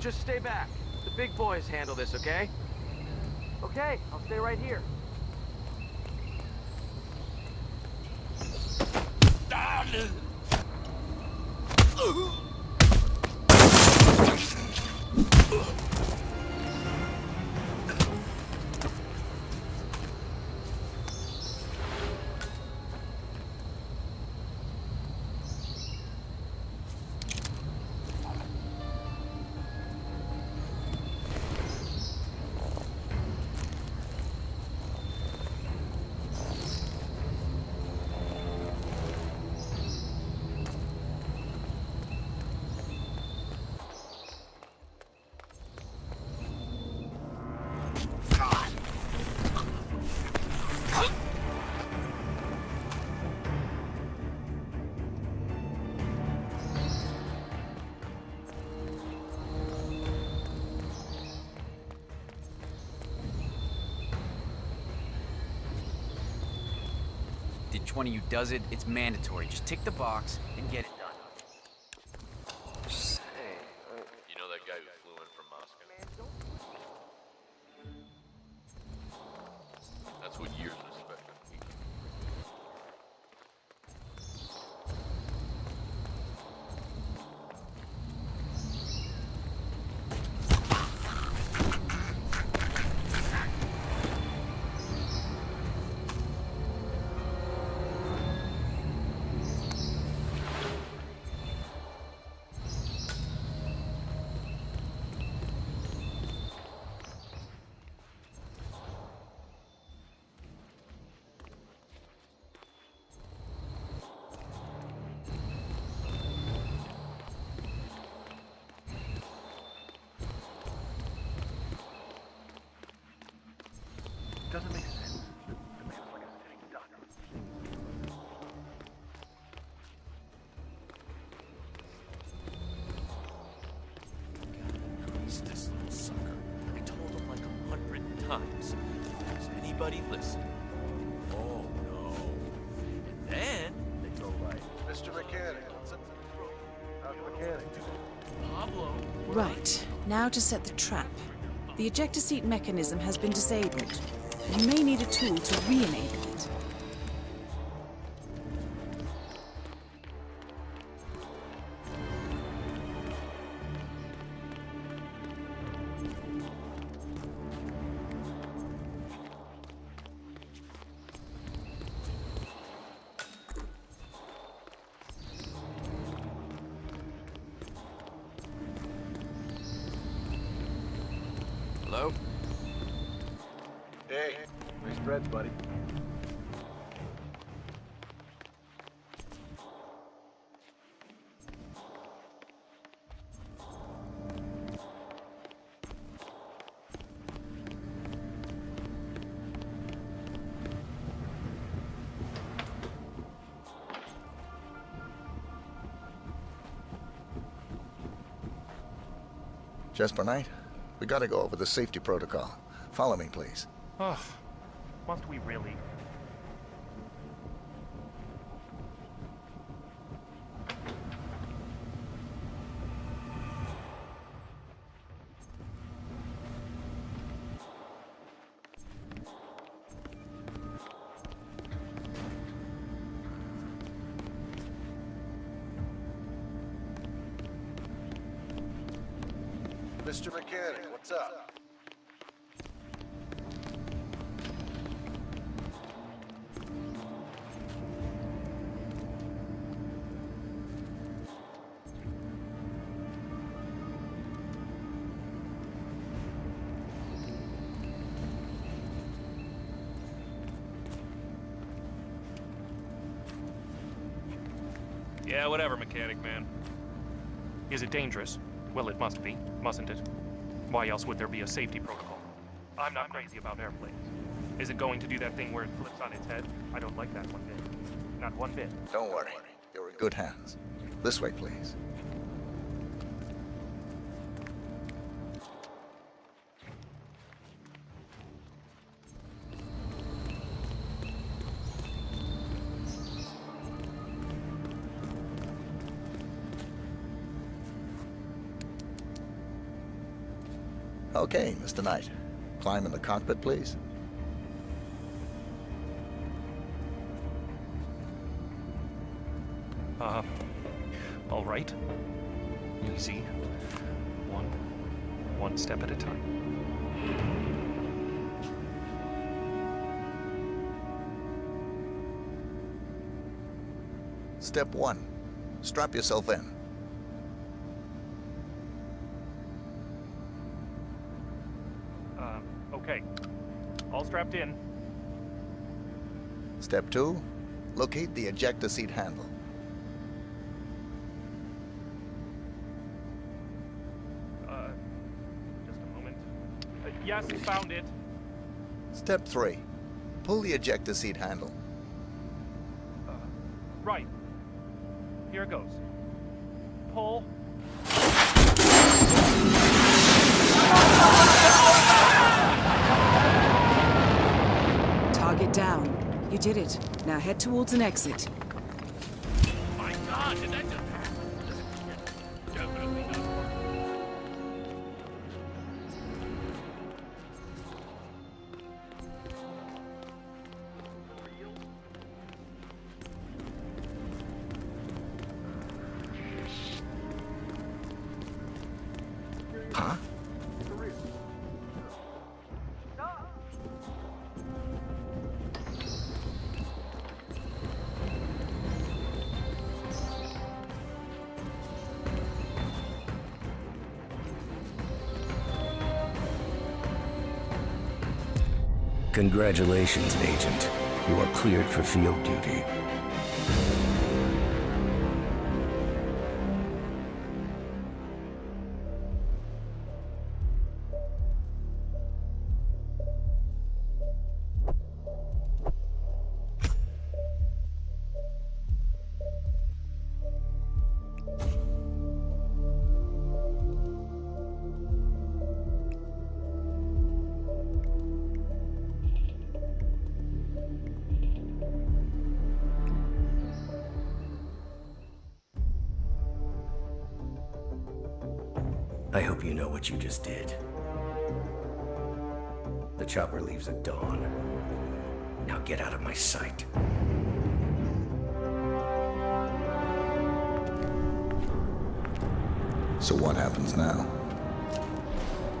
Just stay back. The big boys handle this, okay? Okay, I'll stay right here. Did 20 you does it, it's mandatory. Just tick the box and get it done. You know that guy who flew in from Moscow? That's what years listen? Oh no. And then they go like, Mr. Mechanic, what's up? How's the mechanic? Pablo. Right, now to set the trap. The ejector seat mechanism has been disabled. You may need a tool to re-enable it. Hey, nice breads, buddy. Jasper Knight, we gotta go over the safety protocol. Follow me, please. Ugh. Must we really? Mr. Mechanic, what's up? Yeah, whatever, mechanic man. Is it dangerous? Well, it must be, mustn't it? Why else would there be a safety protocol? I'm not crazy about airplanes. Is it going to do that thing where it flips on its head? I don't like that one bit. Not one bit. Don't worry. You're in good hands. This way, please. Okay, Mr. Knight. Climb in the cockpit, please. Uh, all right. Easy. One, one step at a time. Step one. Strap yourself in. Strapped in. Step two. Locate the ejector seat handle. Uh, just a moment. Uh, yes, found it. Step three. Pull the ejector seat handle. Uh, right. Here it goes. Pull. Target down. You did it. Now head towards an exit. My God, did that just? Definitely not. Huh? Congratulations, Agent. You are cleared for field duty. I hope you know what you just did. The chopper leaves at dawn. Now get out of my sight. So what happens now?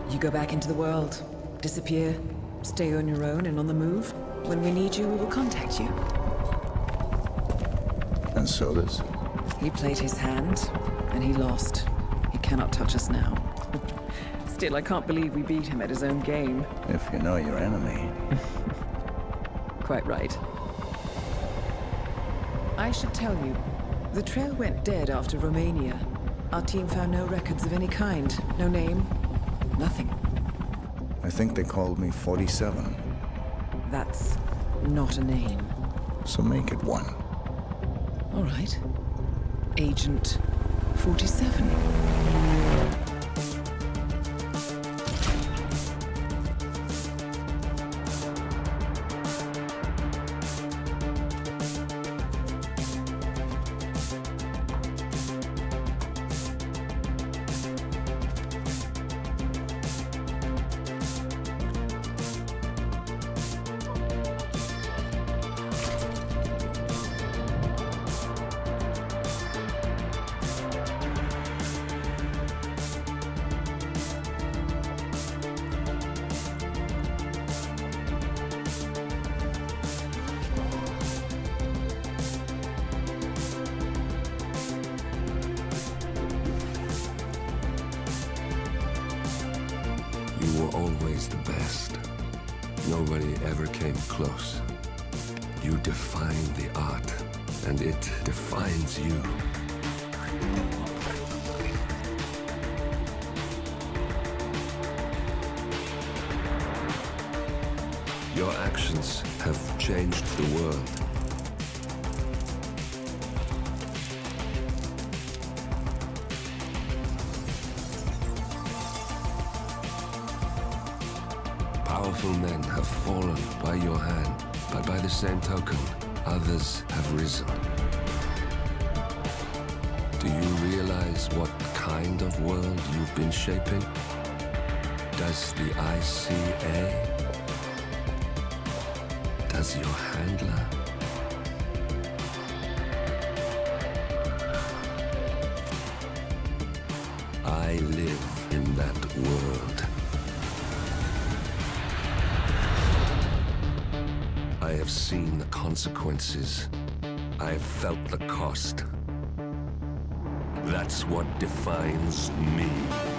You go back into the world, disappear, stay on your own and on the move. When we need you, we will contact you. And so does. He played his hand, and he lost. He cannot touch us now. Still, I can't believe we beat him at his own game. If you know your enemy. Quite right. I should tell you, the trail went dead after Romania. Our team found no records of any kind. No name. Nothing. I think they called me 47. That's not a name. So make it one. All right. Agent 47. Nobody ever came close. You define the art, and it defines you. Your actions have changed the world. Men have fallen by your hand, but by the same token, others have risen. Do you realize what kind of world you've been shaping? Does the ICA? Does your handler? I live in that world. I have seen the consequences. I have felt the cost. That's what defines me.